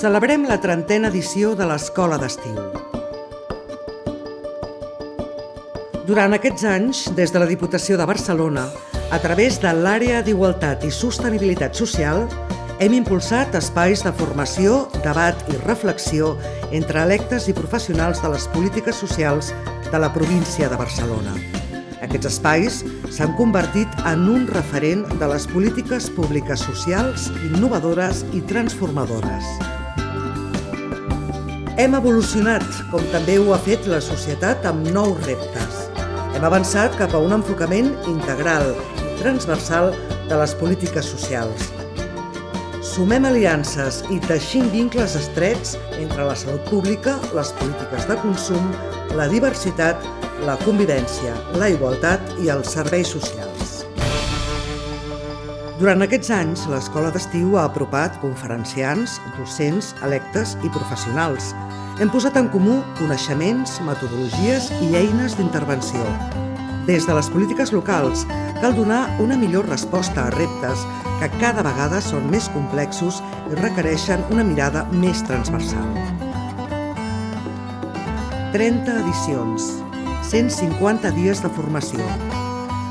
Celebrem la trentena edició de l'Escola d'Estiu. Durant aquests anys, des de la Diputació de Barcelona, a través de l'Àrea d'Igualtat i Sostenibilitat Social, hem impulsat espais de formació, debat i reflexió entre electes i professionals de les polítiques socials de la província de Barcelona. Aquests espais s'han convertit en un referent de les polítiques públiques socials, innovadores i transformadores. Hem evolucionat, com també ho ha fet la societat amb nous reptes. Hem avançat cap a un enfocament integral i transversal de les polítiques socials. Sumem aliances i teixim vincles estrets entre la salut pública, les polítiques de consum, la diversitat la convivència, la igualtat i els serveis socials. Durant aquests anys, l'Escola d'Estiu ha apropat conferenciants, docents, electes i professionals. Hem posat en comú coneixements, metodologies i eines d'intervenció. Des de les polítiques locals, cal donar una millor resposta a reptes que cada vegada són més complexos i requereixen una mirada més transversal. 30 edicions, 150 dies de formació,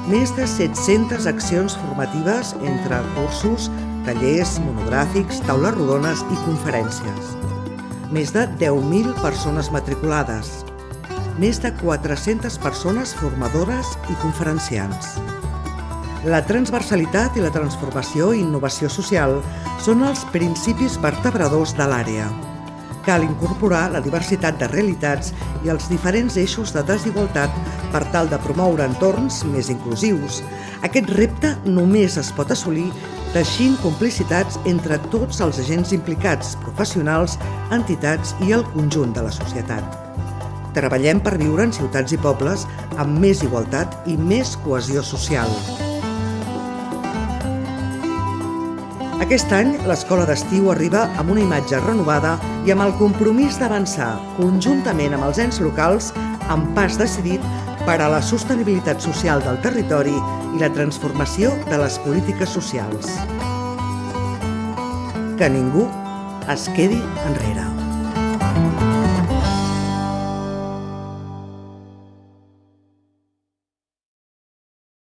més de 700 accions formatives entre cursos, tallers, monogràfics, taules rodones i conferències. Més de 10.000 persones matriculades, més de 400 persones formadores i conferenciants. La transversalitat i la transformació i innovació social són els principis vertebradors de l'àrea cal incorporar la diversitat de realitats i els diferents eixos de desigualtat per tal de promoure entorns més inclusius. Aquest repte només es pot assolir teixint complicitats entre tots els agents implicats, professionals, entitats i el conjunt de la societat. Treballem per viure en ciutats i pobles amb més igualtat i més cohesió social. Aquest any, l'Escola d'Estiu arriba amb una imatge renovada i amb el compromís d'avançar, conjuntament amb els ens locals, amb pas decidit per a la sostenibilitat social del territori i la transformació de les polítiques socials. Que ningú es quedi enrere.